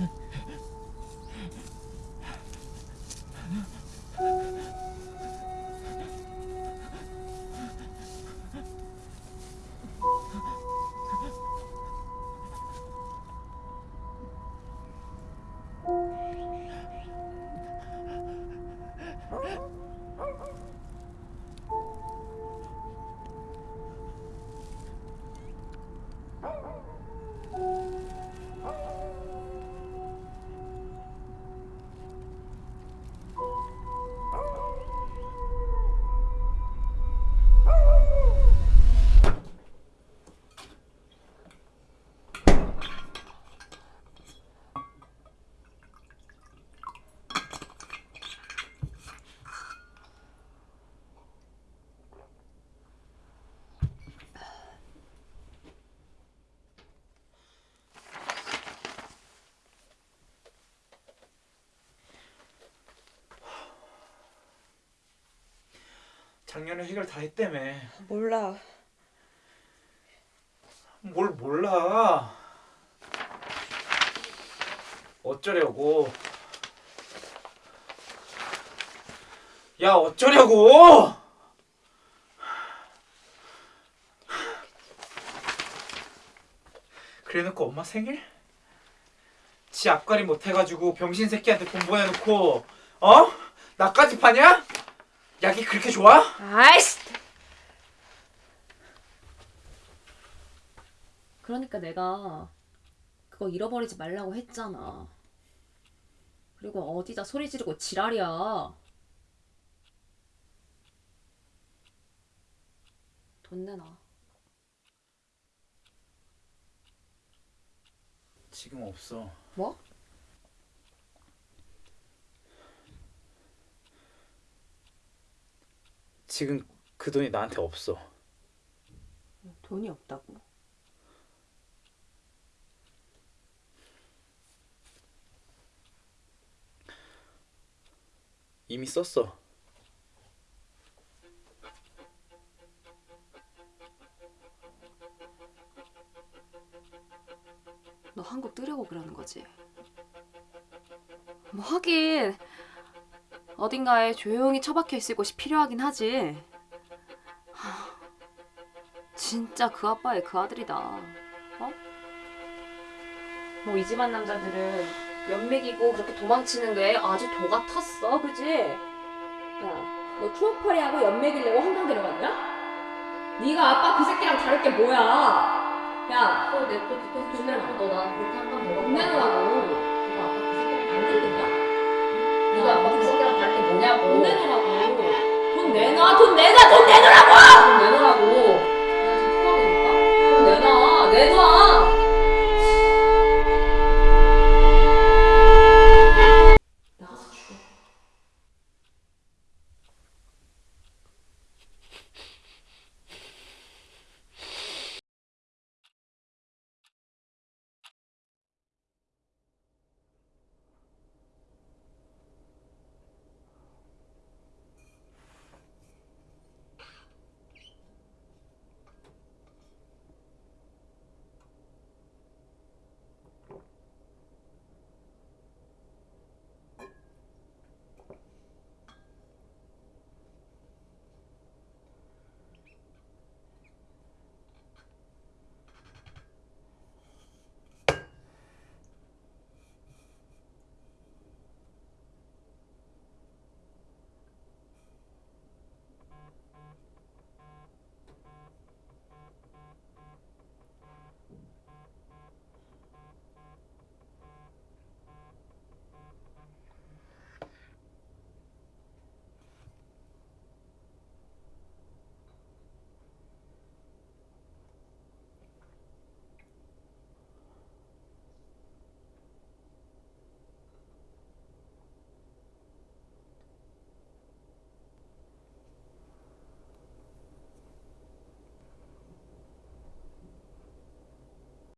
えっ? 작년에 해결 다 했다며. 몰라. 뭘 몰라. 어쩌려고. 야, 어쩌려고! 그래 놓고 엄마 생일? 지 앞가림 못해가지고 병신 새끼한테 돈 보내놓고, 어? 나까지 파냐? 약이 그렇게 좋아? 아이씨. 그러니까 내가 그거 잃어버리지 말라고 했잖아. 그리고 어디다 소리 지르고 지랄이야. 돈 내놔. 지금 없어. 뭐? 지금 그 돈이 나한테 없어. 돈이 없다고? 이미 썼어. 너 한국 뜨려고 그러는 거지? 뭐 하긴 어딘가에 조용히 처박혀 있을 곳이 필요하긴 하지. 하, 진짜 그 아빠의 그 아들이다. 어? 뭐이 집안 남자들은 연맥이고 그렇게 도망치는 게 아주 도 같았어, 그지? 야, 너 추억팔이하고 연맥이려고 한강 데려갔냐? 네가 아빠 그 새끼랑 다를 게 뭐야? 야, 또 뒤에서 돈 내놔. 너나 그렇게 한강 내놓으라고. 돈 내놓으라고. 돈 내놔, 돈 내놔, 돈 내놓으라고! 돈 내놓으라고.